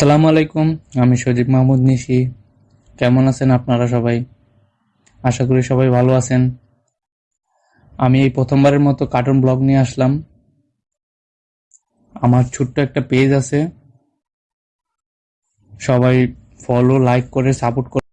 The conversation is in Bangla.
আসসালামু আলাইকুম, আমি সজীব মাহমুদ নিশি। কেমন আছেন আপনারা সবাই? আশা করি সবাই ভালো আছেন। আমি এই প্রথমবারের মতো কার্টুন ব্লগ নিয়ে আসলাম। আমার ছোট্ট একটা পেজ আছে। সবাই ফলো লাইক করে সাপোর্ট করে